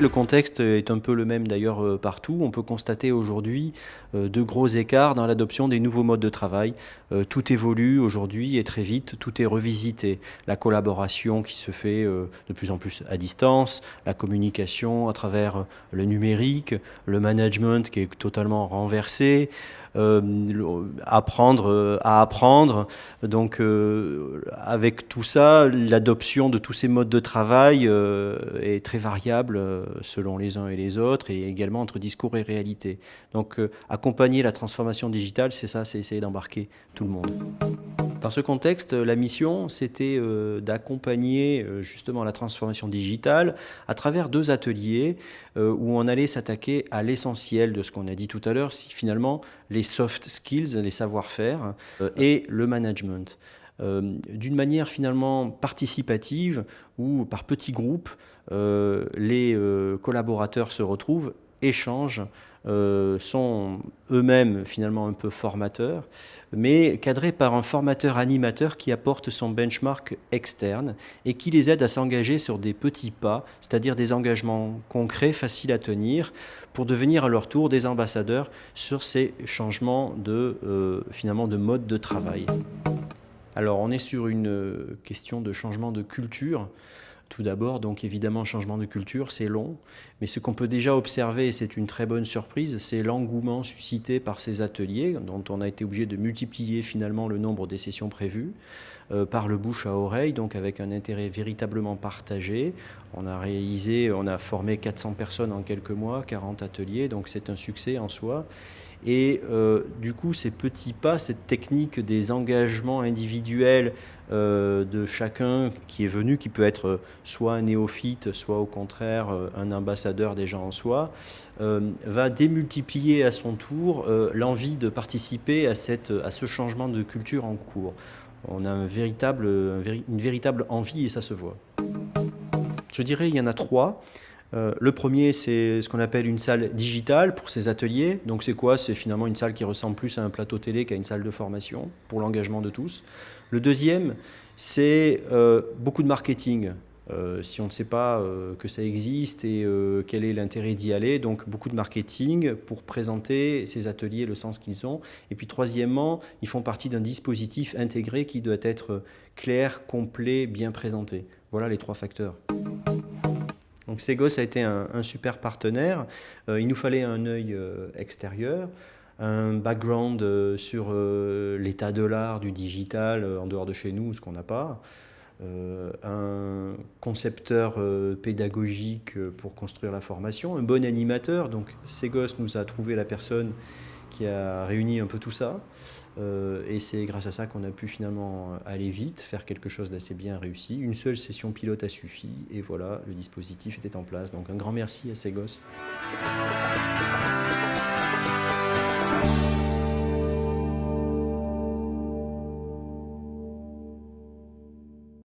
Le contexte est un peu le même d'ailleurs euh, partout. On peut constater aujourd'hui euh, de gros écarts dans l'adoption des nouveaux modes de travail. Euh, tout évolue aujourd'hui et très vite, tout est revisité. La collaboration qui se fait de plus en plus à distance, la communication à travers le numérique, le management qui est totalement renversé, apprendre à apprendre. Donc avec tout ça, l'adoption de tous ces modes de travail est très variable selon les uns et les autres, et également entre discours et réalité. Donc euh, accompagner la transformation digitale, c'est ça, c'est essayer d'embarquer tout le monde. Dans ce contexte, la mission, c'était euh, d'accompagner euh, justement la transformation digitale à travers deux ateliers où on allait s'attaquer à l'essentiel de ce qu'on a dit tout à l'heure, finalement les soft skills, les savoir-faire et le management. d'une manière finalement participative ou par petits groupes, euh, les euh, collaborateurs se retrouvent, échangent, euh, sont eux-mêmes finalement un peu formateurs, mais cadrés par un formateur animateur qui apporte son benchmark externe et qui les aide à s'engager sur des petits pas, c'est-à-dire des engagements concrets, faciles à tenir, pour devenir à leur tour des ambassadeurs sur ces changements de, finalement, de mode de travail. Alors on est sur une question de changement de culture. Tout d'abord, donc évidemment, changement de culture, c'est long, mais ce qu'on peut déjà observer, et c'est une très bonne surprise, c'est l'engouement suscité par ces ateliers, dont on a été obligé de multiplier finalement le nombre des sessions prévues, euh, par le bouche à oreille, donc avec un intérêt véritablement partagé. On a réalisé, on a formé 400 personnes en quelques mois, 40 ateliers, donc c'est un succès en soi. Et euh, du coup, ces petits pas, cette technique des engagements individuels euh, de chacun qui est venu, qui peut être soit un néophyte, soit au contraire euh, un ambassadeur déjà en soi, va démultiplier à son tour l'envie de participer à, cette, à ce changement de culture en cours. On a un véritable, une véritable envie et ça se voit. Je dirais il y en a trois. Euh, le premier, c'est ce qu'on appelle une salle digitale pour ces ateliers. Donc c'est quoi? C'est finalement une salle qui ressemble plus à un plateau télé qu'à une salle de formation pour l'engagement de tous. Le deuxième, c'est euh, beaucoup de marketing. Euh, si on ne sait pas que ça existe et quel est l'intérêt d'y aller, donc beaucoup de marketing pour présenter ces ateliers, le sens qu'ils ont. Et puis troisièmement, ils font partie d'un dispositif intégré qui doit être clair, complet, bien présenté. Voilà les trois facteurs. Donc Segos a été un, super partenaire. Euh, il nous fallait un œil euh, extérieur, un background euh, sur l'état de l'art, du digital, en dehors de chez nous, ce qu'on n'a pas. un concepteur pédagogique pour construire la formation, un bon animateur. Donc Segos nous a trouvé la personne qui a réuni un peu tout ça. Euh, et c'est grâce à ça qu'on a pu finalement aller vite, faire quelque chose d'assez bien réussi. Une seule session pilote a suffi, et voilà, le dispositif était en place. Donc un grand merci à ces gosses.